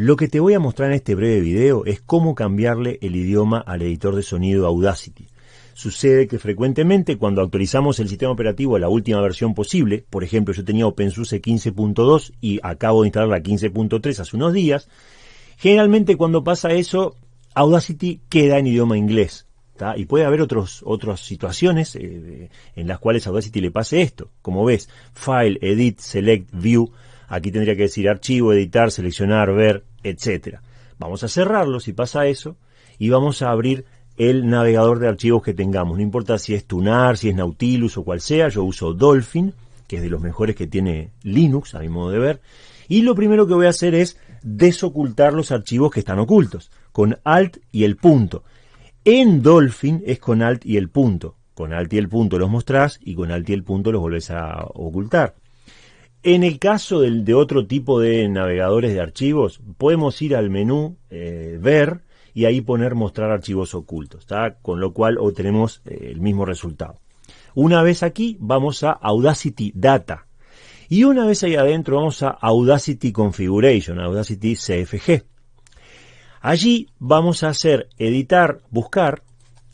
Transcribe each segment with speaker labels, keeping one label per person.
Speaker 1: Lo que te voy a mostrar en este breve video es cómo cambiarle el idioma al editor de sonido Audacity. Sucede que frecuentemente cuando actualizamos el sistema operativo a la última versión posible, por ejemplo yo tenía OpenSUSE 15.2 y acabo de instalar la 15.3 hace unos días, generalmente cuando pasa eso Audacity queda en idioma inglés. Y puede haber otros, otras situaciones eh, en las cuales Audacity le pase esto. Como ves, File, Edit, Select, View. Aquí tendría que decir archivo, editar, seleccionar, ver, etc. Vamos a cerrarlo si pasa eso y vamos a abrir el navegador de archivos que tengamos. No importa si es Tunar, si es Nautilus o cual sea. Yo uso Dolphin, que es de los mejores que tiene Linux, a mi modo de ver. Y lo primero que voy a hacer es desocultar los archivos que están ocultos, con Alt y el punto. En Dolphin es con Alt y el punto. Con Alt y el punto los mostrás y con Alt y el punto los volvés a ocultar. En el caso de otro tipo de navegadores de archivos, podemos ir al menú eh, Ver y ahí poner Mostrar archivos ocultos, con lo cual obtenemos eh, el mismo resultado. Una vez aquí vamos a Audacity Data y una vez ahí adentro vamos a Audacity Configuration, Audacity CFG. Allí vamos a hacer editar, buscar,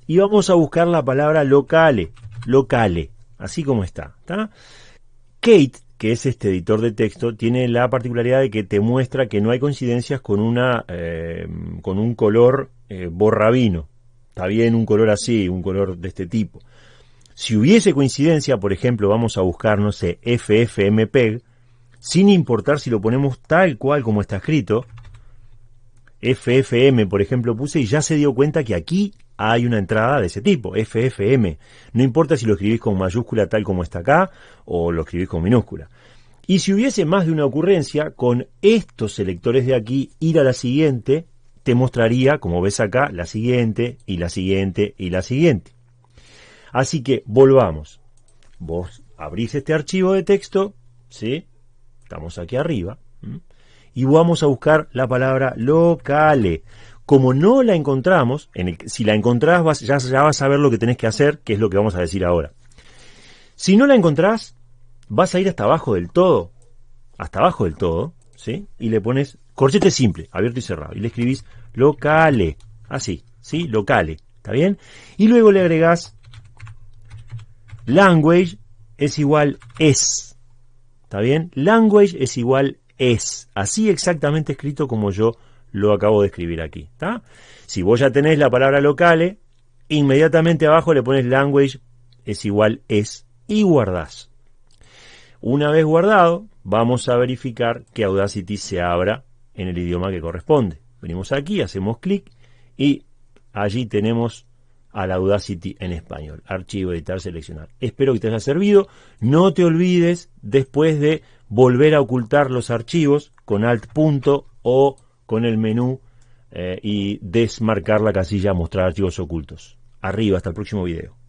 Speaker 1: y vamos a buscar la palabra locale, locale, así como está. Kate, que es este editor de texto, tiene la particularidad de que te muestra que no hay coincidencias con, una, eh, con un color eh, borrabino. Está bien un color así, un color de este tipo. Si hubiese coincidencia, por ejemplo, vamos a buscar, no sé, FFmpeg, sin importar si lo ponemos tal cual como está escrito, FFM, por ejemplo, puse y ya se dio cuenta que aquí hay una entrada de ese tipo, FFM. No importa si lo escribís con mayúscula tal como está acá o lo escribís con minúscula. Y si hubiese más de una ocurrencia, con estos selectores de aquí, ir a la siguiente, te mostraría, como ves acá, la siguiente y la siguiente y la siguiente. Así que volvamos. Vos abrís este archivo de texto, ¿sí? Estamos aquí arriba y vamos a buscar la palabra locale. Como no la encontramos, en si la encontrás ya, ya vas a ver lo que tenés que hacer, que es lo que vamos a decir ahora. Si no la encontrás, vas a ir hasta abajo del todo, hasta abajo del todo, ¿sí? Y le pones corchete simple, abierto y cerrado, y le escribís locale, así, ¿sí? Locale, ¿está bien? Y luego le agregás language es igual es, ¿está bien? Language es igual es, así exactamente escrito como yo lo acabo de escribir aquí. Si vos ya tenés la palabra locale, inmediatamente abajo le pones language es igual es y guardás. Una vez guardado, vamos a verificar que Audacity se abra en el idioma que corresponde. Venimos aquí, hacemos clic y allí tenemos al Audacity en español. Archivo, editar, seleccionar. Espero que te haya servido. No te olvides después de volver a ocultar los archivos con alt punto o con el menú eh, y desmarcar la casilla mostrar archivos ocultos. Arriba, hasta el próximo video.